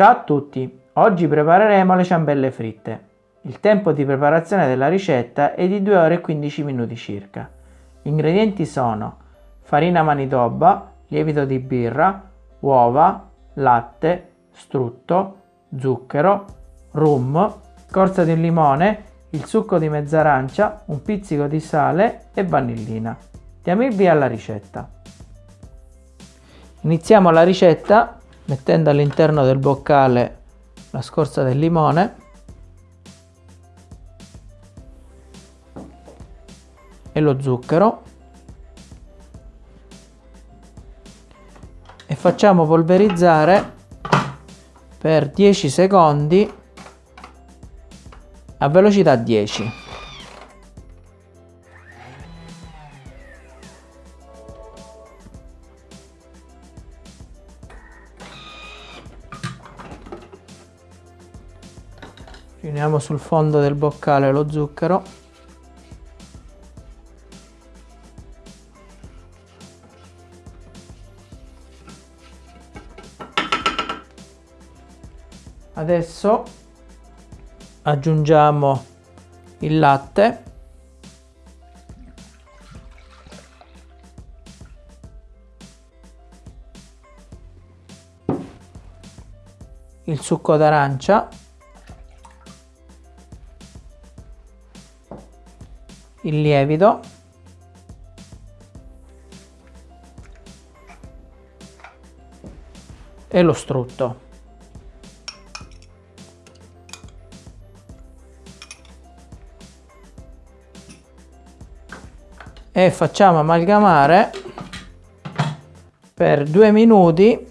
Ciao a tutti, oggi prepareremo le ciambelle fritte. Il tempo di preparazione della ricetta è di 2 ore e 15 minuti circa. Gli ingredienti sono farina manitoba, lievito di birra, uova, latte, strutto, zucchero, rum, scorza di limone, il succo di mezz'arancia, un pizzico di sale e vanillina. Diamo il via alla ricetta. Iniziamo la ricetta mettendo all'interno del boccale la scorza del limone. E lo zucchero. E facciamo polverizzare per 10 secondi a velocità 10 riuniamo sul fondo del boccale lo zucchero. Adesso aggiungiamo il latte. Il succo d'arancia il lievito. E lo strutto. E facciamo amalgamare per due minuti.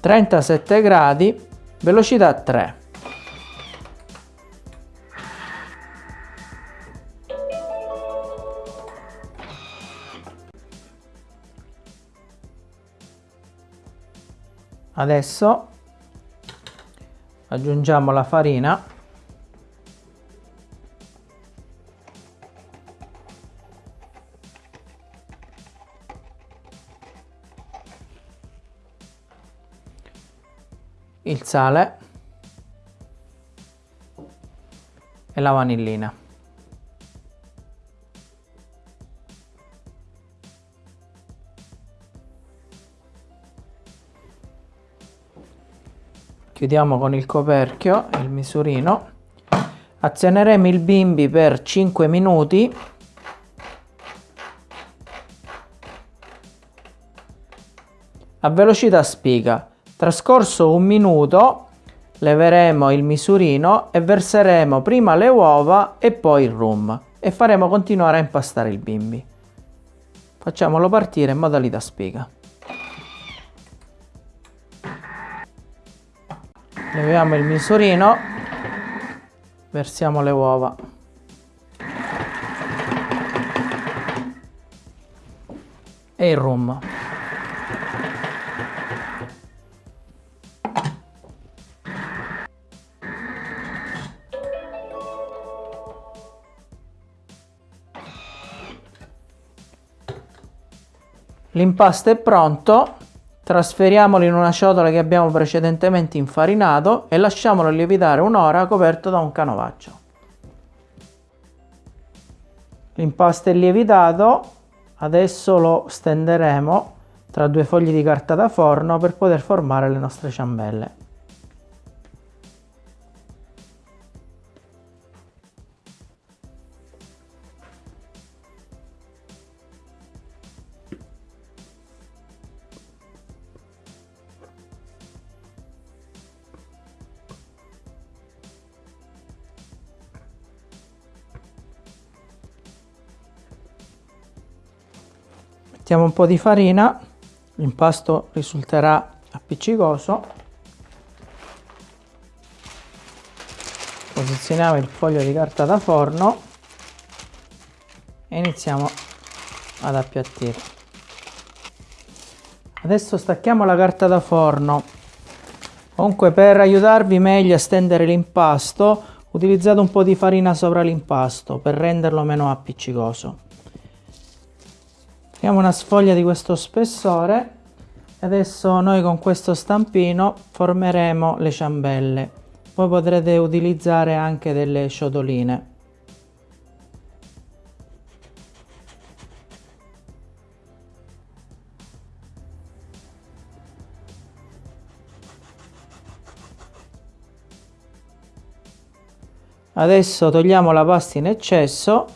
Trentasette gradi velocità 3 adesso aggiungiamo la farina il sale e la vanillina. Chiudiamo con il coperchio il misurino. Azioneremo il bimbi per 5 minuti a velocità spiga. Trascorso un minuto leveremo il misurino e verseremo prima le uova e poi il rum e faremo continuare a impastare il bimbi. Facciamolo partire in modalità spiga. Leviamo il misurino, versiamo le uova. E il rum. L'impasto è pronto, trasferiamolo in una ciotola che abbiamo precedentemente infarinato e lasciamolo lievitare un'ora coperto da un canovaccio. L'impasto è lievitato, adesso lo stenderemo tra due fogli di carta da forno per poter formare le nostre ciambelle. Mettiamo un po' di farina l'impasto risulterà appiccicoso. Posizioniamo il foglio di carta da forno e iniziamo ad appiattire. Adesso stacchiamo la carta da forno. Comunque per aiutarvi meglio a stendere l'impasto. Utilizzate un po' di farina sopra l'impasto per renderlo meno appiccicoso Prendiamo una sfoglia di questo spessore e adesso noi con questo stampino formeremo le ciambelle. Voi potrete utilizzare anche delle ciotoline. Adesso togliamo la pasta in eccesso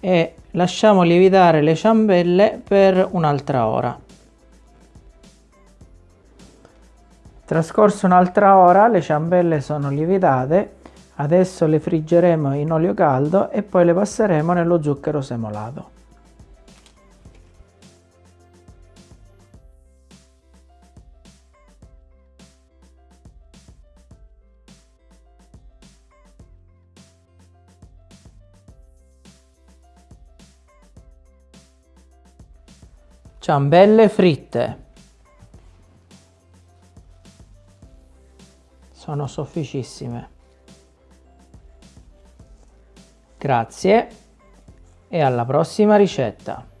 e lasciamo lievitare le ciambelle per un'altra ora. Trascorso un'altra ora le ciambelle sono lievitate, adesso le friggeremo in olio caldo e poi le passeremo nello zucchero semolato. Ciambelle fritte. Sono sofficissime. Grazie e alla prossima ricetta.